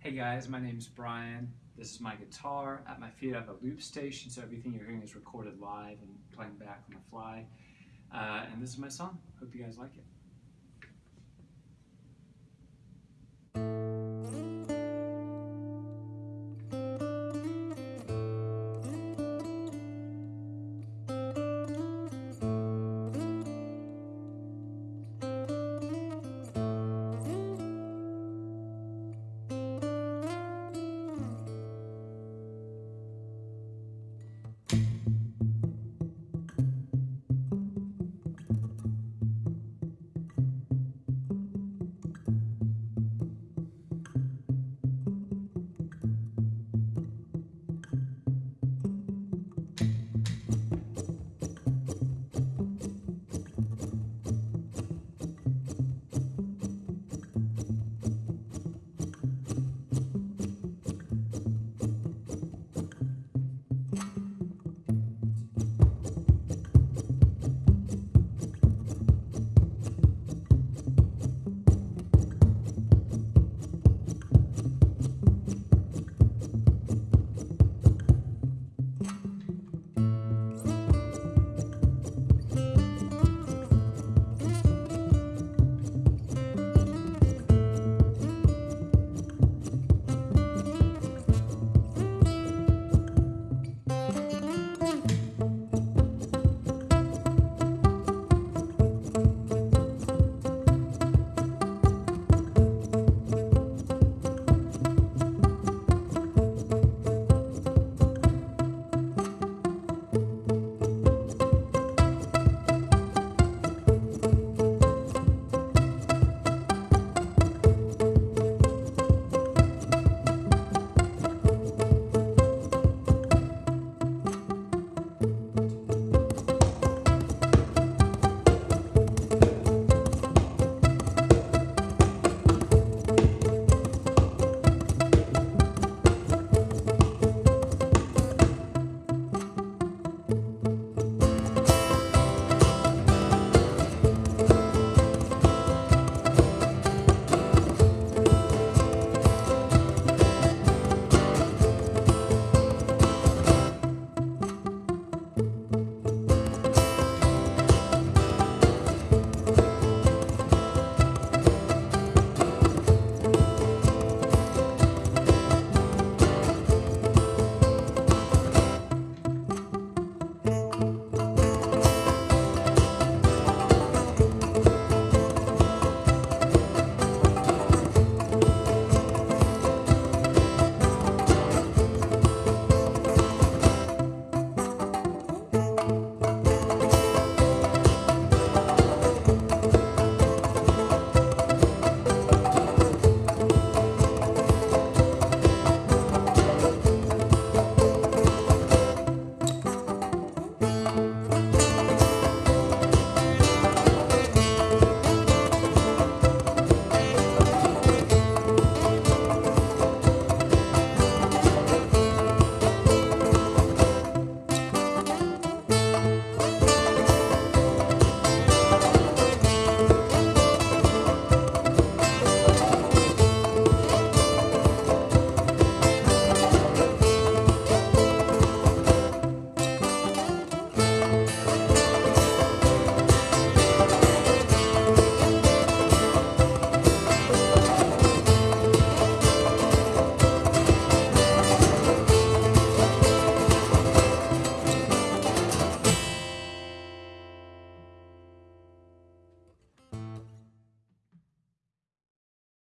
Hey guys, my name is Brian. This is my guitar. At my feet I have a loop station, so everything you're hearing is recorded live and playing back on the fly. Uh, and this is my song. Hope you guys like it.